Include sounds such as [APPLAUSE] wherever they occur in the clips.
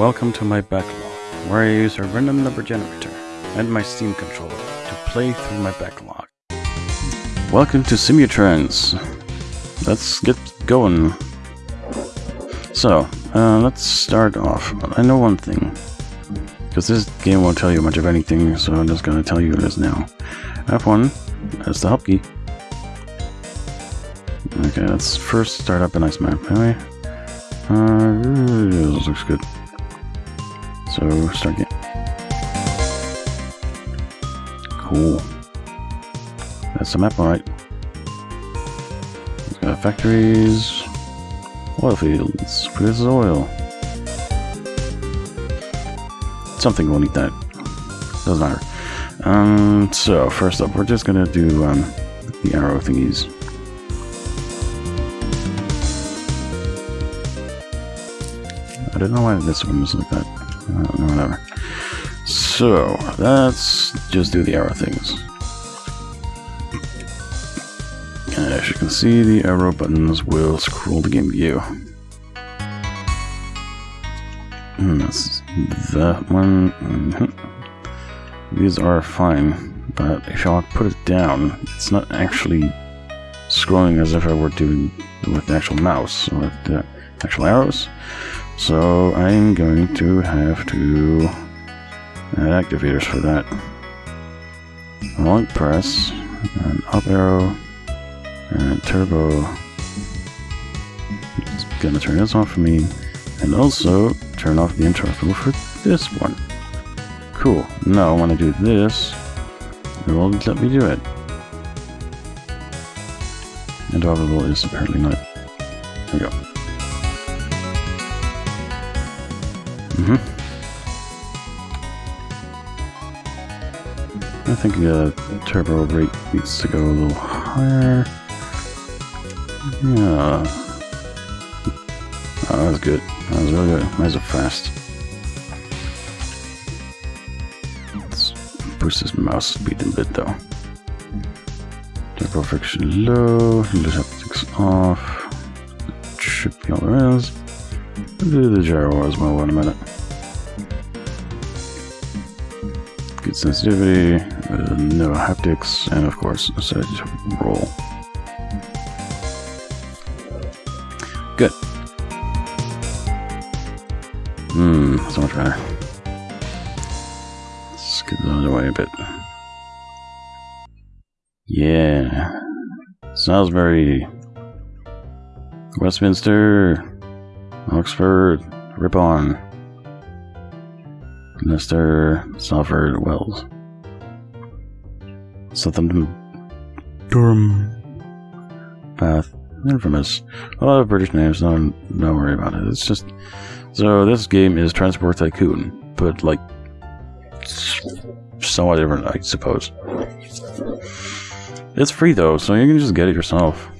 Welcome to my backlog, where I use a random number generator and my Steam controller to play through my backlog. Welcome to Simutrans. Let's get going. So, uh, let's start off. I know one thing. Because this game won't tell you much of anything, so I'm just going to tell you this now. F1, that's the help key. Okay, let's first start up a nice map, anyway. Uh, this looks good. So, start game. Cool. That's the map, alright. It's got factories, oil fields, produces oil. Something will need that. Doesn't matter. Um, so, first up, we're just gonna do, um, the arrow thingies. I don't know why this one is like that. Whatever. So, let's just do the arrow things. And As you can see, the arrow buttons will scroll the game view. And that's that one. Mm -hmm. These are fine, but if I put it down, it's not actually scrolling as if I were doing with the actual mouse, with the actual arrows. So I'm going to have to add activators for that. Long press, and up arrow, and turbo. It's gonna turn this off for me, and also turn off the interruptible for this one. Cool. Now when I do this, it will let me do it. Interruptible is apparently not. There we go. Mm hmm I think the uh, turbo rate needs to go a little higher. Yeah. Oh, that was good. That was really good. Nice and fast. Let's boost this mouse speed a bit though. Turbo friction low. Just haptics off. Should be all there is. Do the gyro as well in a minute. Good sensitivity, uh, no haptics, and of course, set roll. Good. Hmm, so much better. Let's get the other way a bit. Yeah. Salisbury. Westminster. Oxford, Ripon, Leicester, Salford, Wells, Southampton, Durham, Bath, Infamous. A lot of British names, don't, don't worry about it. It's just. So, this game is Transport Tycoon, but like. Somewhat different, I suppose. It's free though, so you can just get it yourself.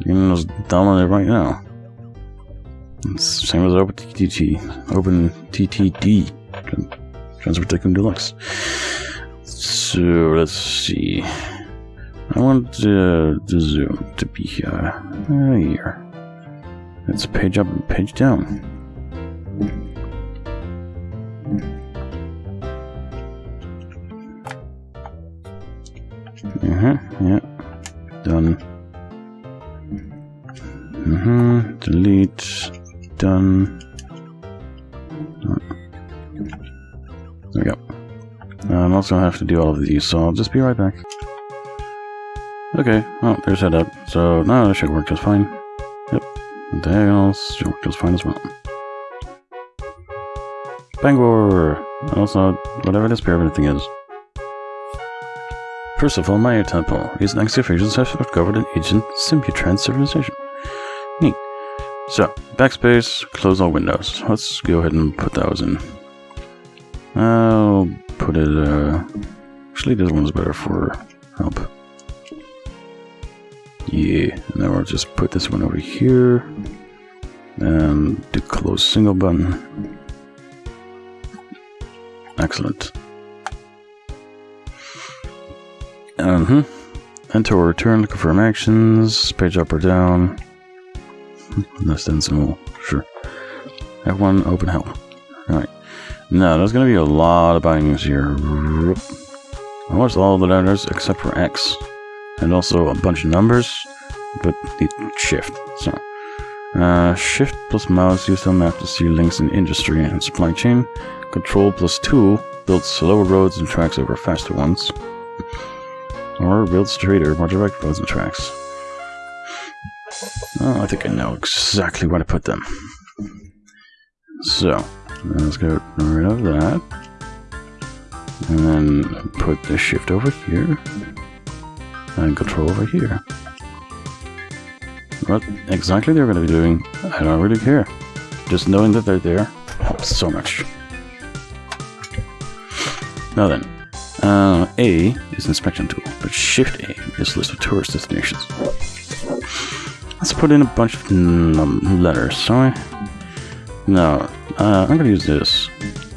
You can just download it right now. Same as Open TTT, Open TTD, Transport Tycoon Deluxe. So let's see. I want the, the zoom to be here. Uh, here. It's page up and page down. Uh huh. Yeah. Done. Mm-hmm. Delete done. There we go. Uh, I'm also going to have to do all of these, so I'll just be right back. Okay, well, there's setup. So now that should work just fine. Yep. Diagonals should work just fine as well. Bangor! Also, whatever this pyramid thing is. First of all, Maya Temple. Recent excavations have discovered an ancient Simutrans civilization. Neat. So, backspace, close all windows. Let's go ahead and put those in. I'll put it, uh... Actually, this one's better for help. Yeah, and then we'll just put this one over here. And the close single button. Excellent. Uh-huh. Enter or return confirm actions, page up or down. Less than symbol, sure. F1, open help. Alright. No, there's going to be a lot of bindings here. Almost all the letters except for X. And also a bunch of numbers, but the shift. So, uh, shift plus mouse use on map to see links in industry and supply chain. Control 2 builds slower roads and tracks over faster ones. Or builds straighter, more direct roads and tracks. Oh, I think I know exactly where to put them. So, let's get rid of that. And then put the shift over here. And control over here. What exactly they're going to be doing, I don't really care. Just knowing that they're there helps so much. Now then, uh, A is inspection tool, but Shift A is list of tourist destinations. Let's put in a bunch of letters, sorry. No, uh, I'm gonna use this.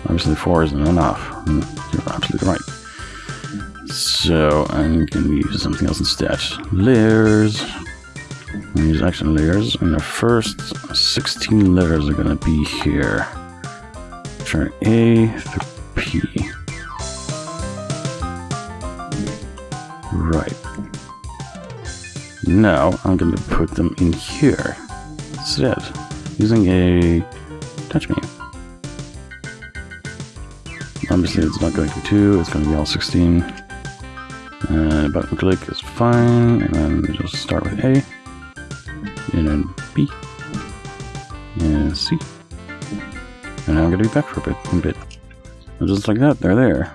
Obviously 4 isn't enough. You're absolutely right. So, I'm gonna use something else instead. Layers. I'm gonna use action layers, and the first 16 letters are gonna be here. Try A through Now I'm going to put them in here instead, using a touch menu. Obviously it's not going to be 2, it's going to be all 16. And button click is fine, and then just start with A, and then B, and C. And I'm going to be back for a bit, a bit. And just like that, they're there.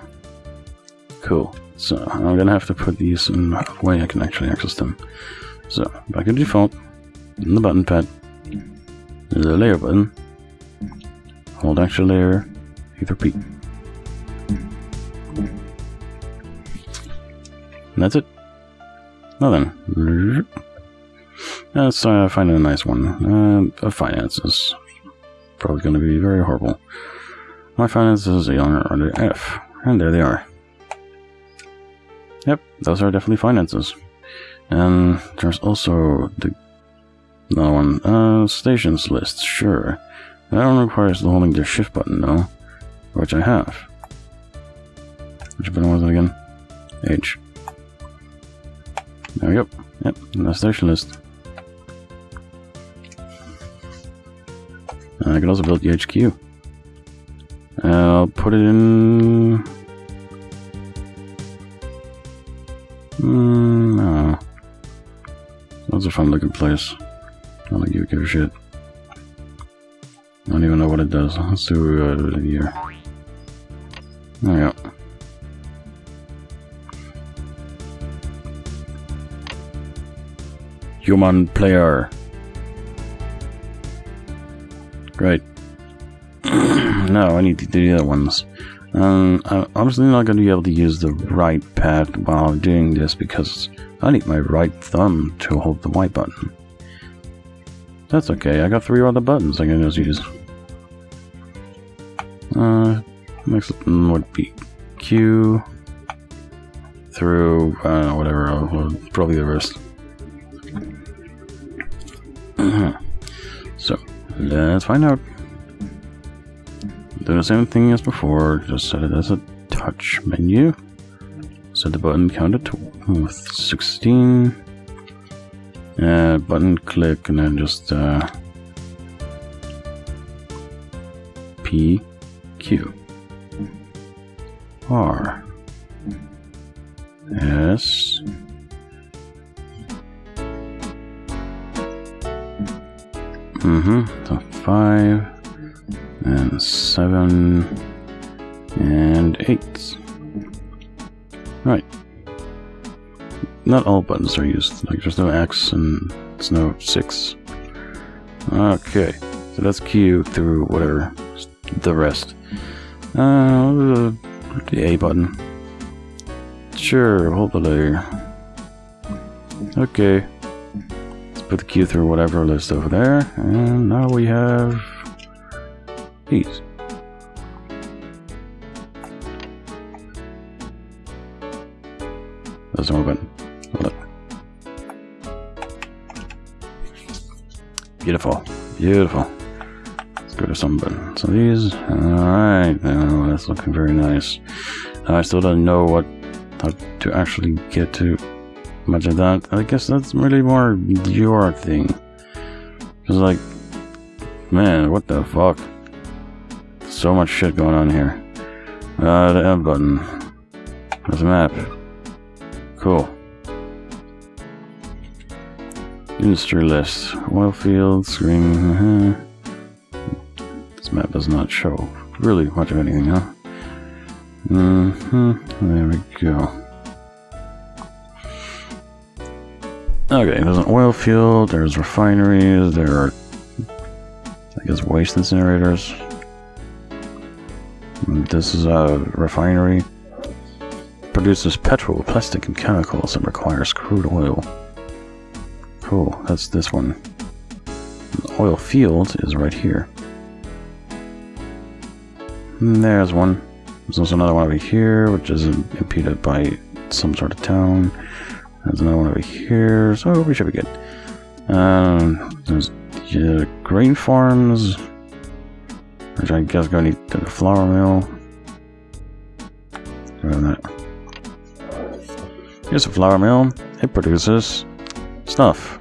Cool. So I'm gonna have to put these in a way I can actually access them. So back to default, in the button pad, the layer button, hold action layer, hit repeat. And that's it. Now then, let's uh, find a nice one. Uh, finance is probably going to be very horrible. My finances are under F, and there they are. Yep, those are definitely finances. And there's also the another one. Uh, stations list, sure. That one requires holding the shift button though, which I have. Which button was it again? H. There we go. Yep, the station list. And I can also build the HQ. I'll put it in Hmm, no. That's a fun looking place. I don't think you give a shit. I don't even know what it does. Let's do uh, here. There we go. Human player. Great. [CLEARS THROAT] no, I need to do the other ones. Um, I'm obviously not going to be able to use the right pad while doing this because I need my right thumb to hold the white button. That's okay, I got three other buttons I can just use. Uh, next would be Q through, uh, whatever, uh, probably the rest. [CLEARS THROAT] so, let's find out. Do the same thing as before, just set it as a touch menu. Set the button counter to with 16. Uh, button click and then just uh, P Q R S Mm-hmm. So five and seven and eight. Right. Not all buttons are used. Like there's no X and there's no six. Okay, so that's Q through whatever the rest. Uh, the A button. Sure, hold the layer. Okay. Let's put the Q through whatever list over there, and now we have Peace. More button. Hold Beautiful. Beautiful. Let's go to some button. So these, alright, now that's looking very nice. I still don't know what how to actually get to much of that. I guess that's really more your thing. Cause like, man, what the fuck? So much shit going on here. Uh, the M button. There's a map. Cool. Industry list. Oil field, screen. Uh-huh. This map does not show really much of anything, huh? Mm hmm There we go. Okay, there's an oil field, there's refineries, there are, I guess, waste incinerators. This is a refinery. Produces petrol, plastic, and chemicals and requires crude oil. Cool, that's this one. The oil field is right here. And there's one. There's also another one over here, which is impeded by some sort of town. There's another one over here, so we should be good. Um, there's uh, grain farms, which I guess go need to the flour mill. that. Here's a flour mill. It produces stuff.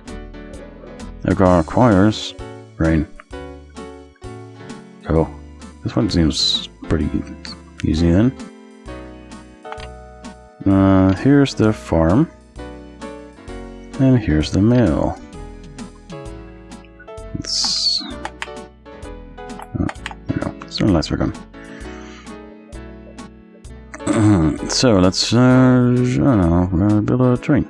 It requires grain. So, this one seems pretty easy then. Uh, here's the farm. And here's the mill. It's... Oh, there we go. Are gone. [CLEARS THROAT] so let's, uh, know, uh, build a train.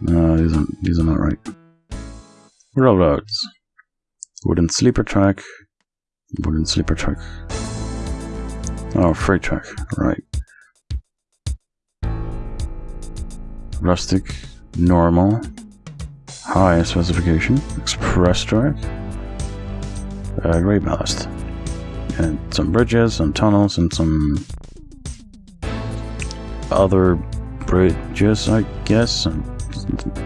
No, these are, these are not right. Railroads. Wooden sleeper track. Wooden sleeper track. Oh, freight track, right. Rustic, normal, high specification, express track, uh, great ballast, and some bridges, some tunnels, and some other bridges, I guess. And,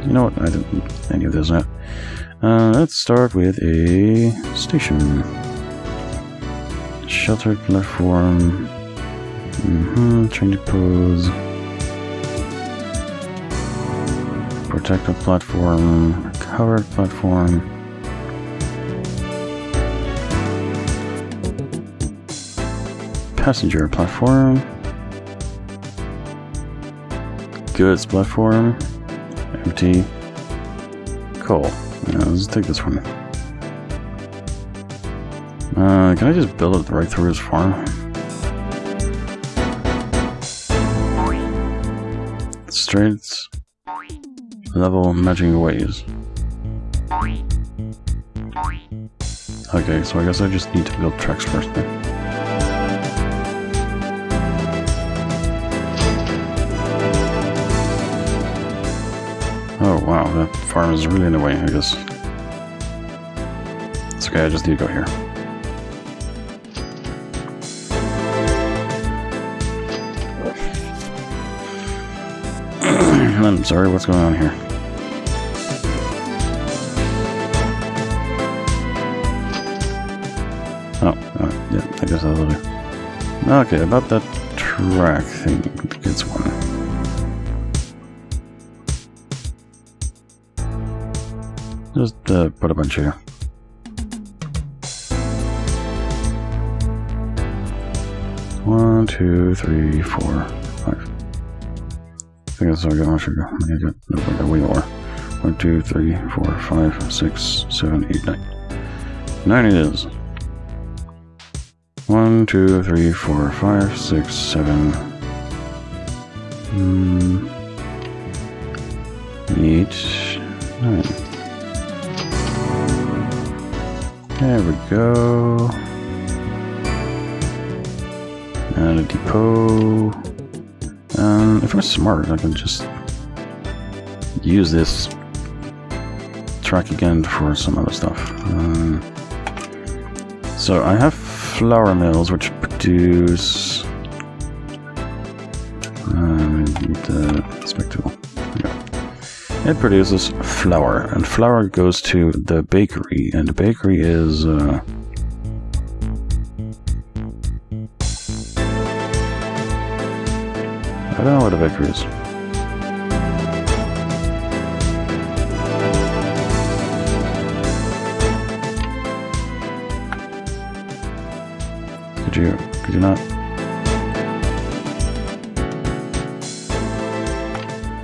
you know what? I don't any of those. Uh, let's start with a station. Sheltered platform. Mm-hmm. Train depot. Protected platform. Covered platform. Passenger platform. Goods platform. Empty. Cool. Yeah, let's take this one. Uh, can I just build it right through his farm? Straight level matching ways. Okay, so I guess I just need to build tracks first then. Oh wow, that farm is really in the way, I guess. It's okay, I just need to go here. [CLEARS THROAT] I'm sorry, what's going on here? Oh, uh, yeah, I guess that'll do. Okay, about that track thing, Uh, put a bunch here. One, two, three, four, five. I guess I'll get my sugar. I got, no, I got way more. One, two, three, four, five, six, seven, eight, nine. Nine it is. One, two, three, four, five, six, seven. Mm, eight, nine. There we go. And a depot. Um, if I'm smart, I can just use this track again for some other stuff. Um, so I have flour mills which produce um, the spectacle. It produces flour, and flour goes to the bakery, and the bakery is. Uh, I don't know where the bakery is. Could you, could you not?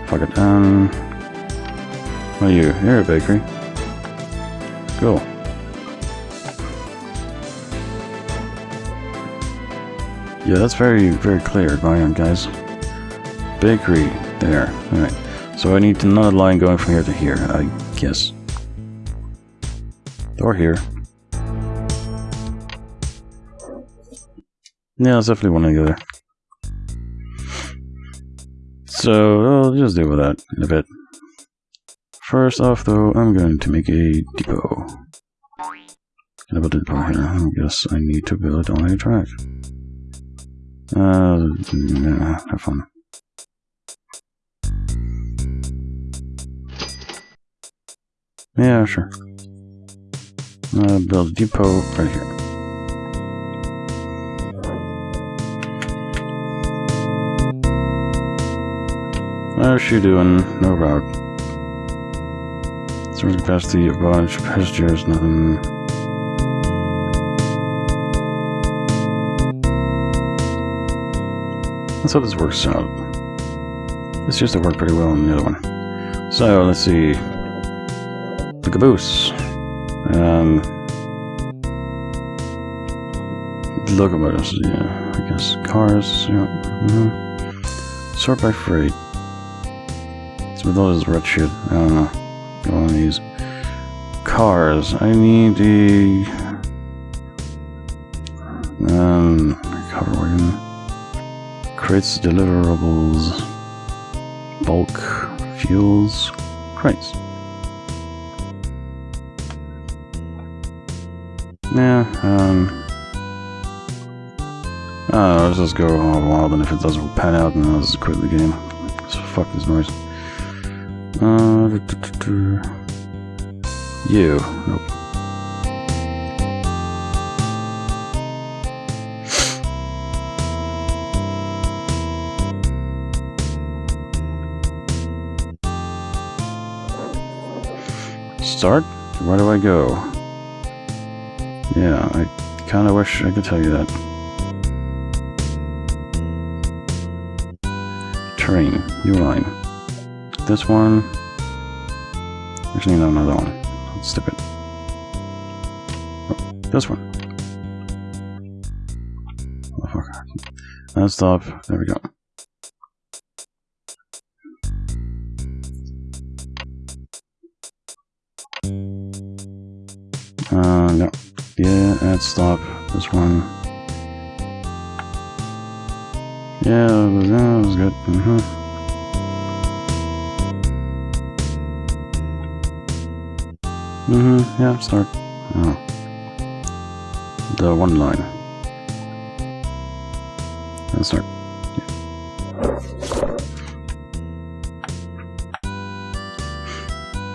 Fuck it, um... What are you? You're a bakery. Cool. Yeah, that's very, very clear, going on, guys. Bakery, there. Alright. So I need another line going from here to here, I guess. Or here. Yeah, it's definitely one or the other. So, I'll just deal with that in a bit. First off, though, I'm going to make a depot. Can I build a depot here? I guess I need to build on a track. Uh, yeah, have fun. Yeah, sure. Uh, build a depot right here. How's she doing? No route. Storage capacity, a bunch, passengers, nothing. That's how this works out. This used to work pretty well in the other one. So, let's see. The caboose. Um, locomotives, yeah, I guess. Cars, yeah. Mm -hmm. Sort by freight with all this red shit. I don't know. Go on these cars. I need the um cover wagon. Crates, deliverables, bulk, fuels, crates. Yeah, um know, let's just go wild and if it doesn't pan out then I'll just quit the game. So fuck this noise. Uh, you. Nope. Start? Where do I go? Yeah, I kind of wish I could tell you that. Train, new line. This one. There's need another one. Let's step it. Oh, this one. Oh, fuck. Let's stop. There we go. Uh, no. Yeah, add stop. This one. Yeah, that was good. Mm -hmm. Mm-hmm, yeah, start. Oh. The one line. And start. Yeah.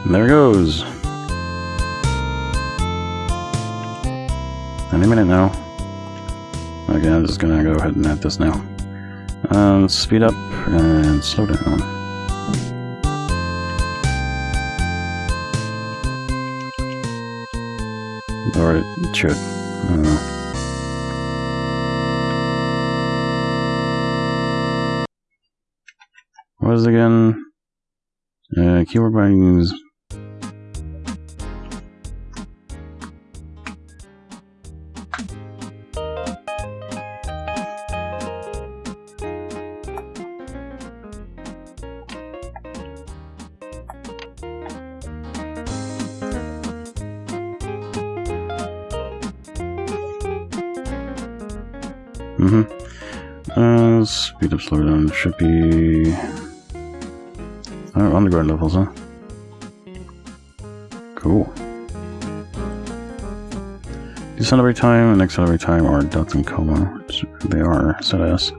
There it goes. Any minute now. Okay, I'm just gonna go ahead and add this now. Um, speed up and slow down. Or it should. What is it again? Uh, keyboard bindings. Speed up, down. Should be... Oh, underground levels, huh? Cool. Decelerate time and accelerate time are dots and comma. They are set as.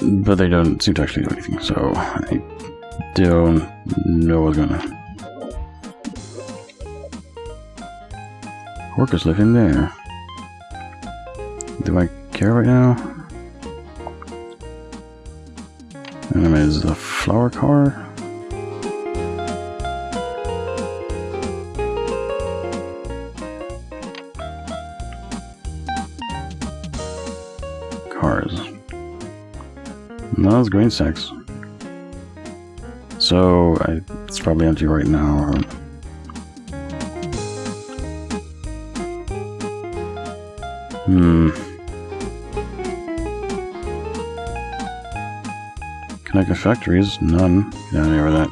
But they don't seem to actually do anything, so I Don't know what's gonna. Workers living there. Do I care right now? Anyway, is the flour car? Cars. No, it's grain sacks. So, I, it's probably empty right now. Hmm. Connected factories? None. Get out of here with that.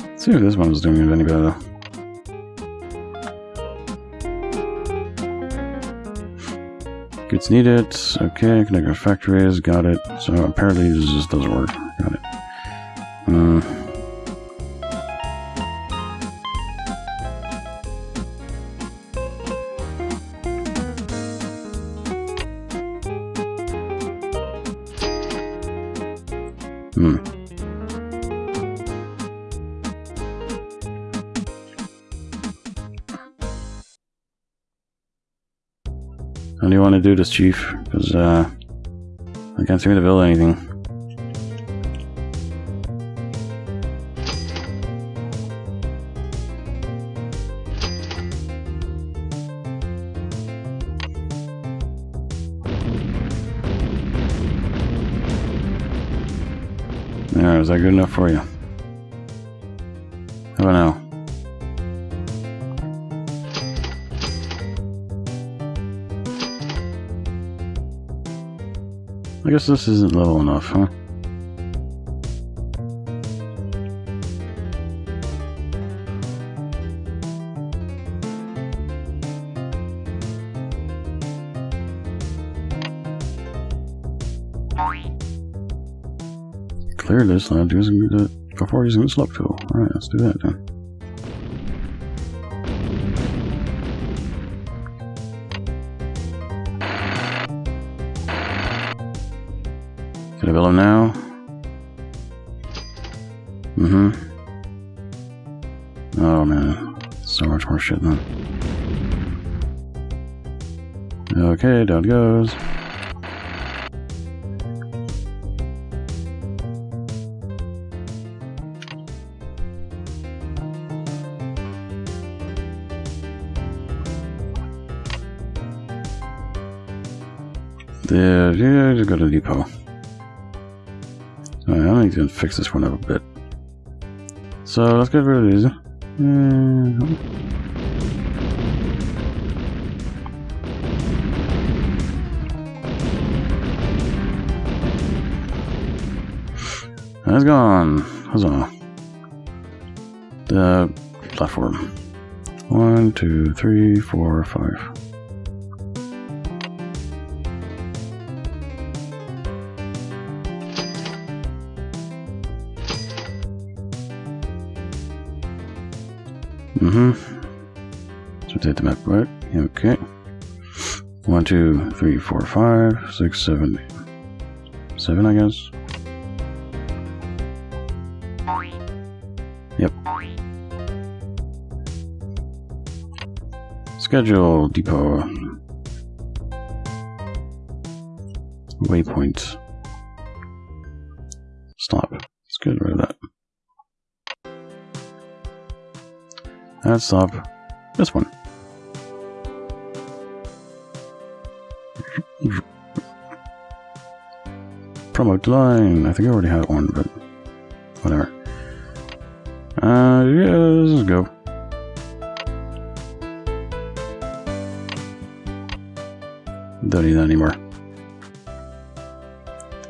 Let's see if this one's doing it any better. Goods needed. Okay, connected factories. Got it. So apparently this just doesn't work. Got it. Uh, do this, Chief? Because, uh, I can't seem to build anything. There, is that good enough for you? Guess this isn't level enough, huh? Clear this land using the before using the slope tool. Alright, let's do that then. I now? Mm-hmm. Oh man, so much more shit then. Okay, down it goes. There, yeah, just go to depot. To fix this one up a bit. So let's get rid of these. Mm, That's gone. Huzzah. The platform. One, two, three, four, five. Mm-hmm. So take the map right. Okay. One, two, three, four, five, six, seven, eight. Seven, I guess. Yep. Schedule depot. Waypoint. Let's stop this one. Promote line. I think I already had one, but whatever. Uh, yeah, let's go. Don't need that anymore.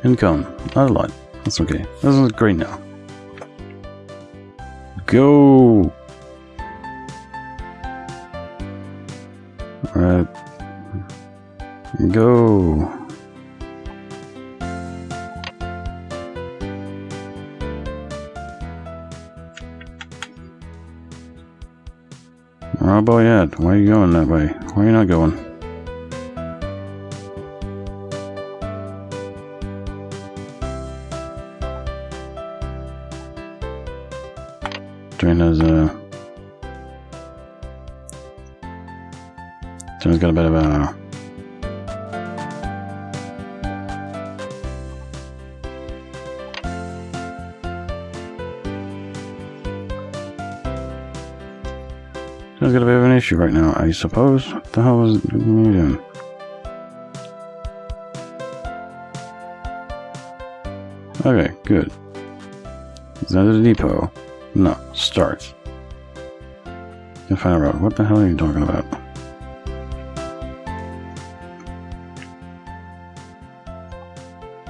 Income. Not a lot. That's okay. This is great now. Go! Go! Oh boy, Ed, why are you going that way? Why are you not going? Train has a... Uh, Train's got a bit of a... Train's got a bit of an issue right now, I suppose. What the hell was you doing? Okay, good. Is that the depot? No, start. Can find road. What the hell are you talking about?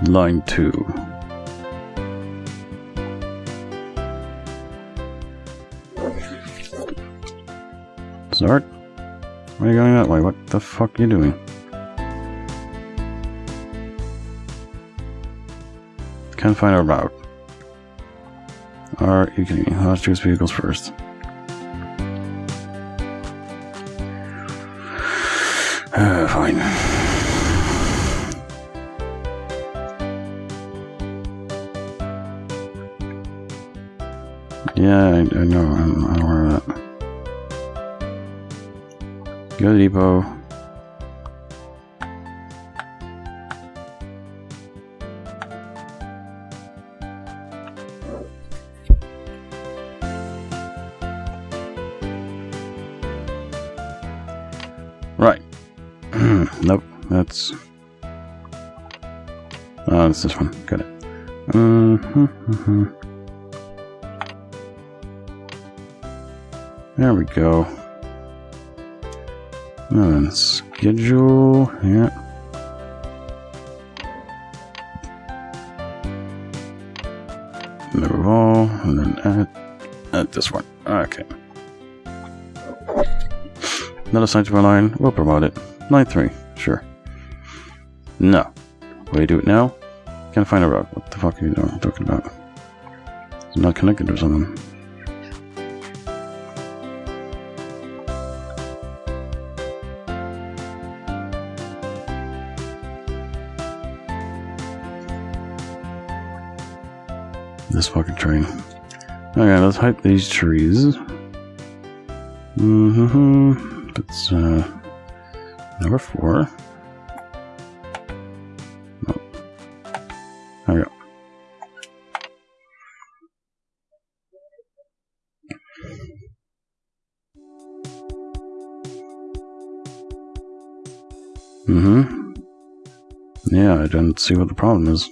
Line 2. Are you going that way? What the fuck are you doing? Can't find a route. Are you kidding me? Let's choose vehicles first. [SIGHS] Uh, fine. Yeah, I, I know. I'm, I'm aware of that. Go to depot. Right. [CLEARS THROAT] nope, that's... Oh, it's this one. Got it. Mm-hmm, There we go. Then, schedule, yeah. Move all, and then add, add this one. Okay. Another assigned to my line, we'll promote it. Line 3, sure. No. Will you do it now? Can't find a route. What the fuck are you talking about? It's not connected or something. This fucking train. Okay, let's hike these trees. Mm-hmm. That's uh number four. We go. Mm-hmm. Yeah, I don't see what the problem is.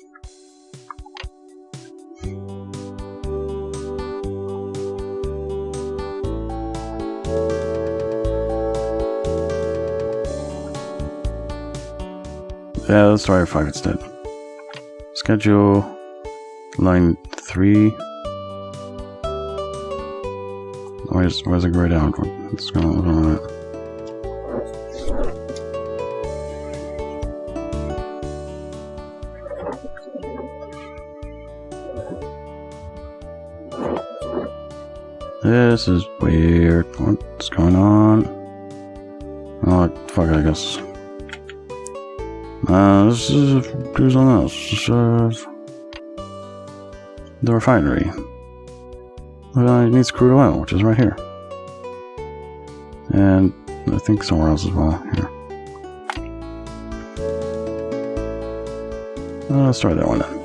Yeah, let's try 5 instead. Schedule line 3. Where's, where's the grayed out? What's going on? This is weird. What's going on? Oh, fuck I guess. Uh, this is do something else. This is the refinery. Well, it needs crude oil, which is right here. And I think somewhere else as well. Here. Uh, let's try that one then.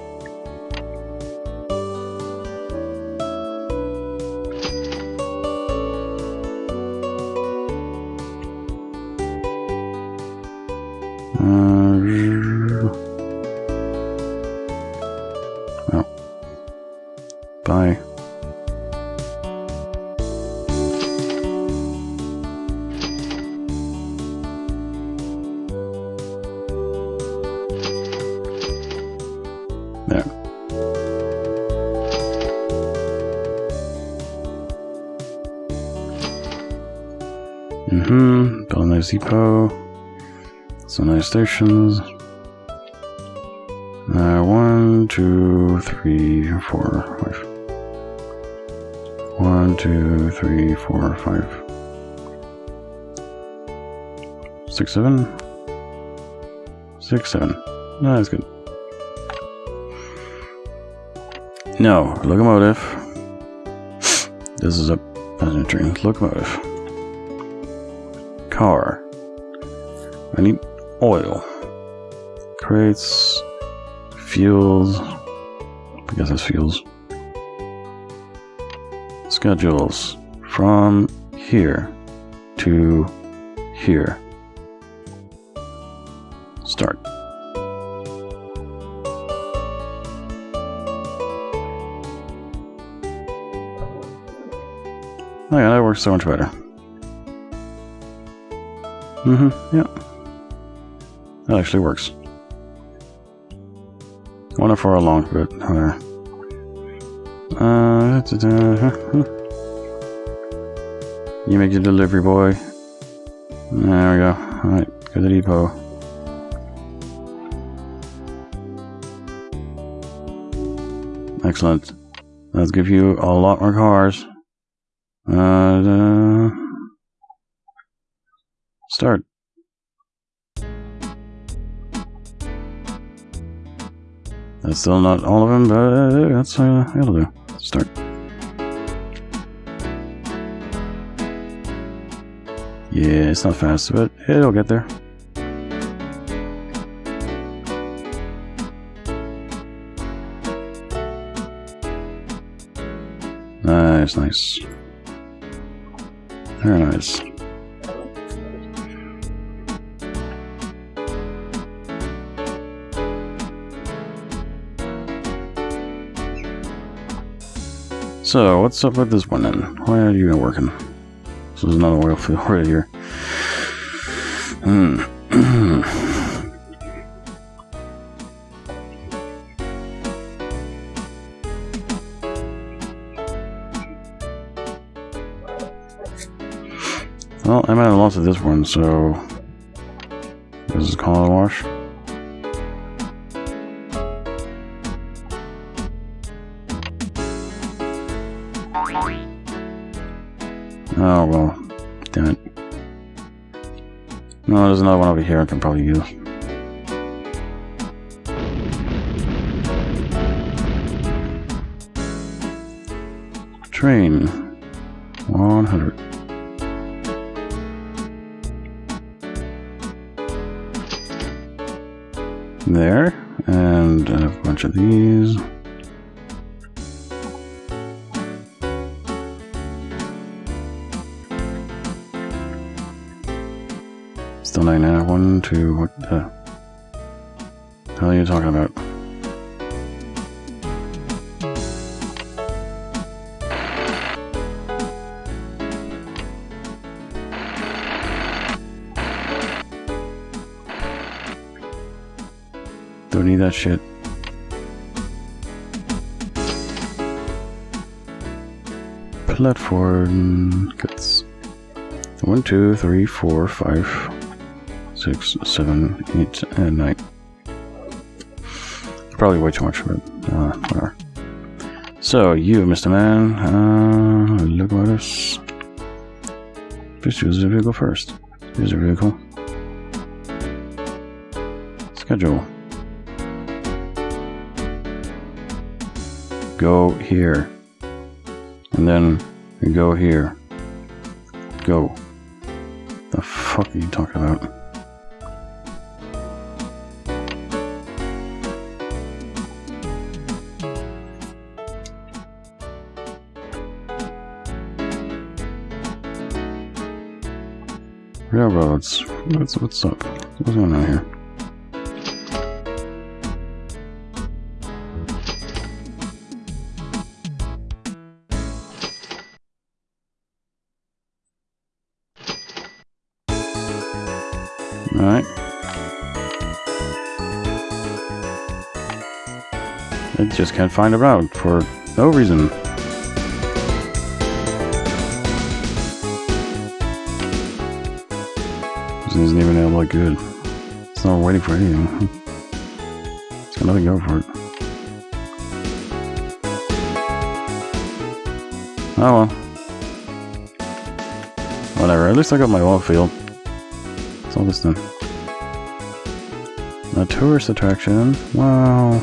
Some nice stations. Uh, one, two, three, four, five. One, two, three, four, five. six, seven. Six, seven. No, that's good. No, locomotive. This is a passenger train. Locomotive. Car. I need oil. Crates. Fuels. I guess that's fuels. Schedules. From here to here. Start. Oh yeah, that works so much better. Mm-hmm, yeah. That actually works. Wonder for a long bit, however. Uh, da, da, da, you make your delivery boy. There we go. Alright, go to the depot. Excellent. Let's give you a lot more cars. Uh, start. That's still not all of them, but that's uh, it'll do. Start. Yeah, it's not fast, but it'll get there. Nice, nice. Very nice. So, what's up with this one then? Why are you not working? So there's another oil field [LAUGHS] right here. Hmm. [CLEARS THROAT] well, I might have lost this one, so this is call a wash. Oh, well. Damn it. No, there's another one over here I can probably use. Train. 100. There. And a bunch of these. Two, what the hell are you talking about? Don't need that shit. Platform gets one, two, three, four, five, six, seven, eight, and nine. Probably way too much, but uh, whatever. So, you, Mr. Man, uh, look at this. Please choose a vehicle first. Choose a vehicle. Schedule. Go here. And then go here. Go. The fuck are you talking about? Railroads. What's what's up? What's going on here? Alright. I just can't find a route for no reason. This isn't even that like good. It's not waiting for anything. [LAUGHS] It's got nothing going for it. Oh well. Whatever, at least I got my wall field. What's all this then? A tourist attraction. Wow.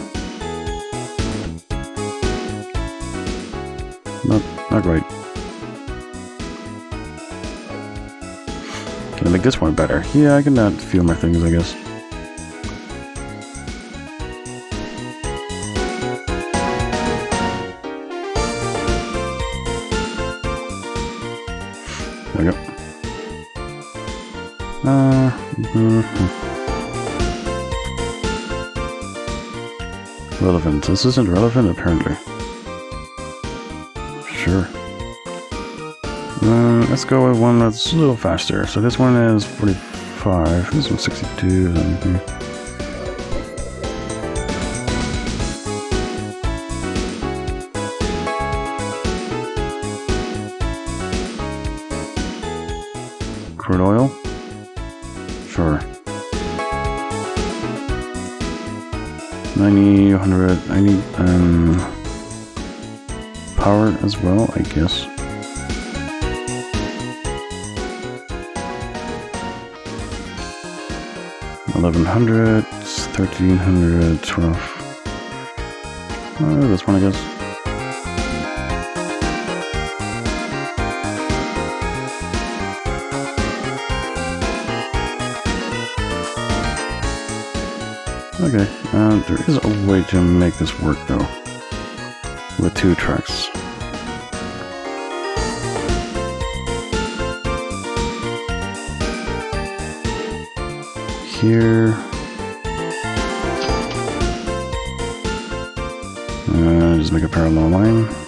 Not, not great. I make this one better? Yeah, I can a few more things, I guess. There we go. Uh, mhm. Relevant. This isn't relevant, apparently. Let's go with one that's a little faster. So this one is 45. This one's 62. mhm. Crude oil? Sure. 90, 100, I need, um, power as well, I guess. Eleven hundred, thirteen hundred, twelve. Uh, this one, I guess. Okay, uh, there is a way to make this work though. With two tracks. Here. Uh, just make a parallel line.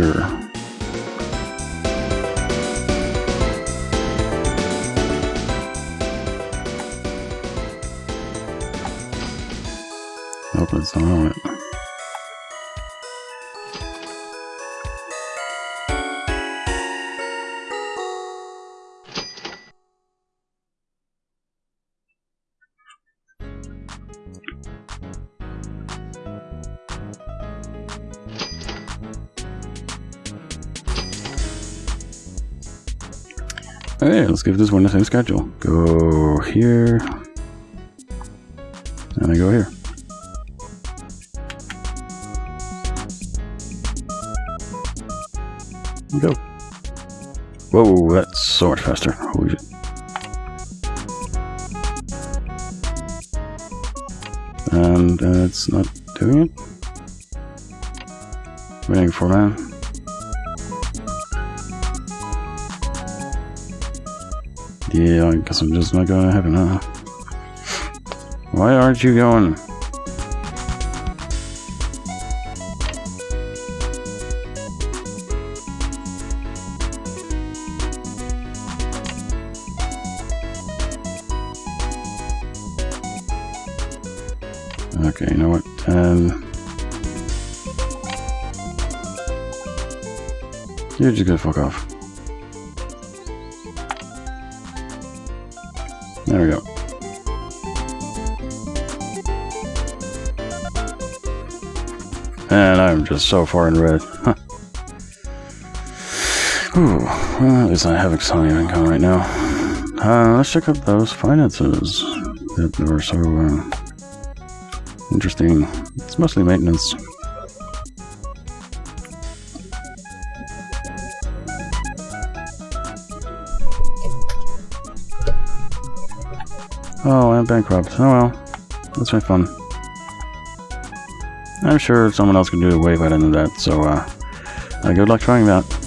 Sure. Hope it's not Okay, let's give this one the same schedule. Go here. And I go here. Go. Whoa, that's so much faster. Holy shit. And uh, it's not doing it. Waiting for man. Yeah, I guess I'm just not going to heaven, huh? Why aren't you going? Okay, you know what? Um, you're just gonna fuck off. Just so far in red. Huh. Well, at least I have some income right now. Uh, let's check out those finances that were so uh, interesting. It's mostly maintenance. Oh, I'm bankrupt. Oh well. That's my fun. I'm sure someone else can do it way better than that, so uh, uh good luck trying that.